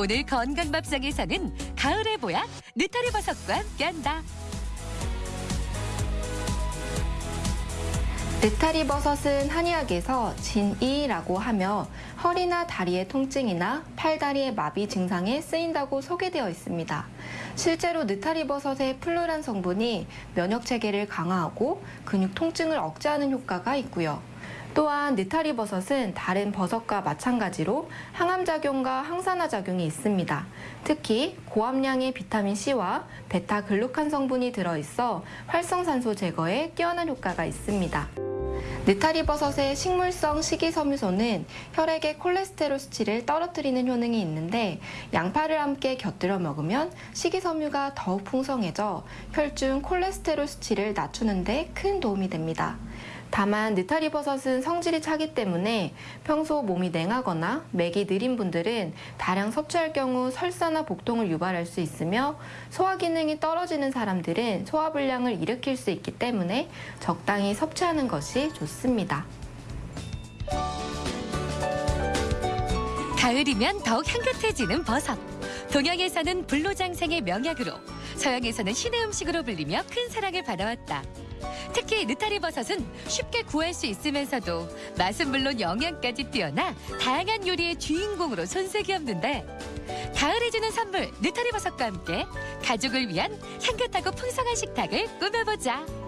오늘 건강밥상에서는 가을의 보약 느타리 버섯과 함께한다. 느타리 버섯은 한의학에서 진이라고 하며 허리나 다리의 통증이나 팔다리의 마비 증상에 쓰인다고 소개되어 있습니다. 실제로 느타리 버섯의 플루란 성분이 면역 체계를 강화하고 근육 통증을 억제하는 효과가 있고요. 또한 느타리 버섯은 다른 버섯과 마찬가지로 항암 작용과 항산화 작용이 있습니다. 특히 고함량의 비타민 C와 베타 글루칸 성분이 들어있어 활성산소 제거에 뛰어난 효과가 있습니다. 느타리 버섯의 식물성 식이섬유소는 혈액의 콜레스테롤 수치를 떨어뜨리는 효능이 있는데 양파를 함께 곁들여 먹으면 식이섬유가 더욱 풍성해져 혈중 콜레스테롤 수치를 낮추는 데 큰 도움이 됩니다. 다만 느타리 버섯은 성질이 차기 때문에 평소 몸이 냉하거나 맥이 느린 분들은 다량 섭취할 경우 설사나 복통을 유발할 수 있으며 소화 기능이 떨어지는 사람들은 소화불량을 일으킬 수 있기 때문에 적당히 섭취하는 것이 좋습니다. 가을이면 더욱 향긋해지는 버섯. 동양에서는 불로장생의 명약으로, 서양에서는 신의 음식으로 불리며 큰 사랑을 받아왔다. 특히 느타리 버섯은 쉽게 구할 수 있으면서도 맛은 물론 영양까지 뛰어나 다양한 요리의 주인공으로 손색이 없는데 가을에 주는 선물 느타리 버섯과 함께 가족을 위한 향긋하고 풍성한 식탁을 꾸며보자.